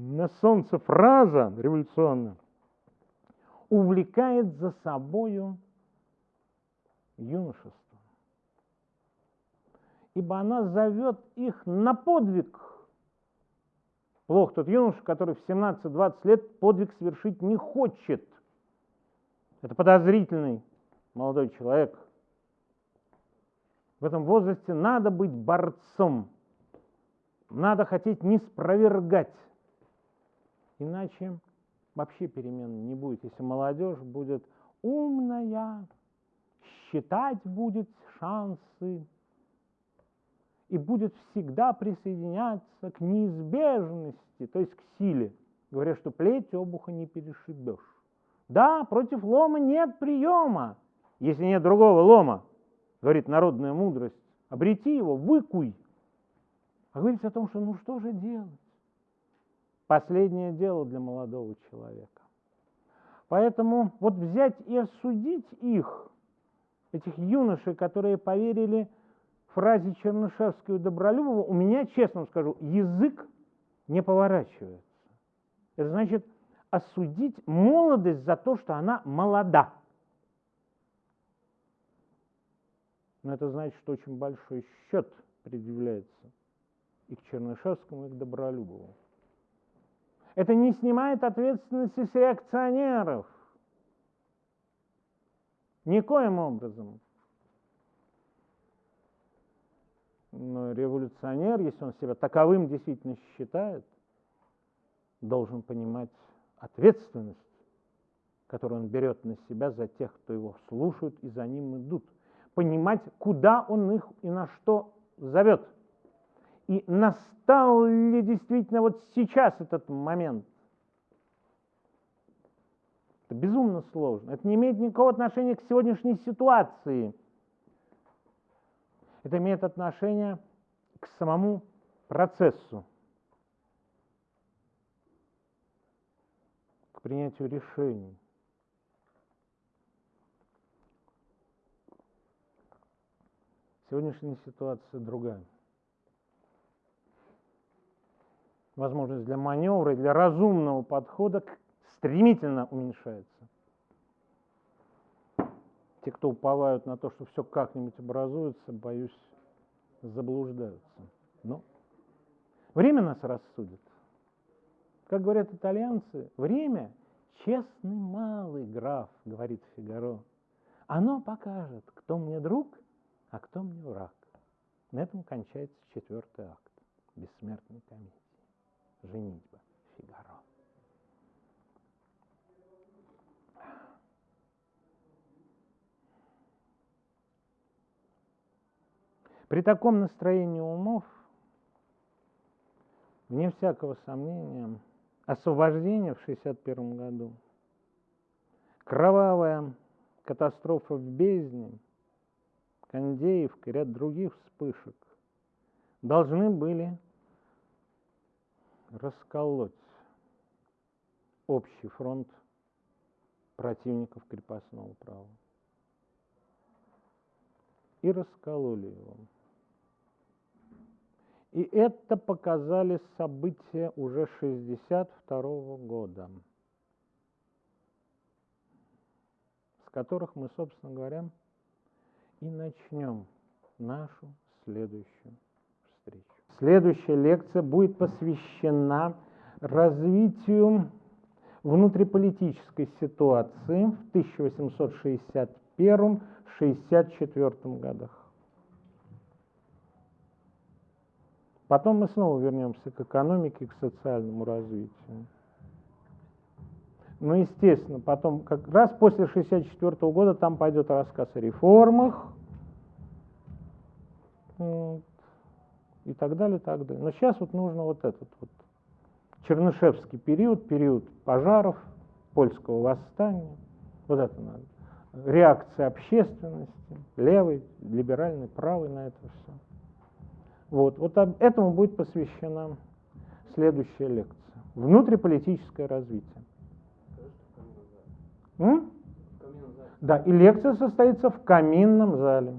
на солнце фраза революционная увлекает за собою юношество. Ибо она зовет их на подвиг. Плох тот юноша, который в 17-20 лет подвиг совершить не хочет. Это подозрительный молодой человек. В этом возрасте надо быть борцом. Надо хотеть не спровергать. Иначе вообще перемен не будет. Если молодежь будет умная, считать будет шансы и будет всегда присоединяться к неизбежности, то есть к силе. Говорят, что плеть обуха не перешибешь. Да, против лома нет приема, если нет другого лома, говорит народная мудрость. Обрети его, выкуй. А говорится о том, что ну что же делать? Последнее дело для молодого человека. Поэтому вот взять и осудить их, этих юношей, которые поверили фразе Чернышевского и Добролюбова, у меня, честно скажу, язык не поворачивается. Это значит осудить молодость за то, что она молода. Но это значит, что очень большой счет предъявляется и к Чернышевскому, и к Добролюбову. Это не снимает ответственности с реакционеров. Никоим образом. Но революционер, если он себя таковым действительно считает, должен понимать ответственность, которую он берет на себя за тех, кто его слушают и за ним идут. Понимать, куда он их и на что зовет – и настал ли действительно вот сейчас этот момент? Это безумно сложно. Это не имеет никакого отношения к сегодняшней ситуации. Это имеет отношение к самому процессу, к принятию решений. Сегодняшняя ситуация другая. Возможность для маневра и для разумного подхода стремительно уменьшается. Те, кто уповают на то, что все как-нибудь образуется, боюсь, заблуждаются. Но время нас рассудит. Как говорят итальянцы, время – честный малый граф, говорит Фигаро. Оно покажет, кто мне друг, а кто мне враг. На этом кончается четвертый акт бессмертной комедии женитьба Фигаро. При таком настроении умов, вне всякого сомнения, освобождение в 1961 году, кровавая катастрофа в бездне, Кондеевка и ряд других вспышек должны были расколоть общий фронт противников крепостного права. И раскололи его. И это показали события уже 62 года, с которых мы, собственно говоря, и начнем нашу следующую встречу. Следующая лекция будет посвящена развитию внутриполитической ситуации в 1861-64 годах. Потом мы снова вернемся к экономике к социальному развитию. Ну, естественно, потом, как раз после 1964 года там пойдет рассказ о реформах, и так далее, и так далее. Но сейчас вот нужно вот этот вот Чернышевский период, период пожаров, польского восстания, вот это надо. Реакция общественности, левой, либеральной, правой на это все. Вот, вот этому будет посвящена следующая лекция. Внутриполитическое развитие. М? Да, и лекция состоится в каминном зале.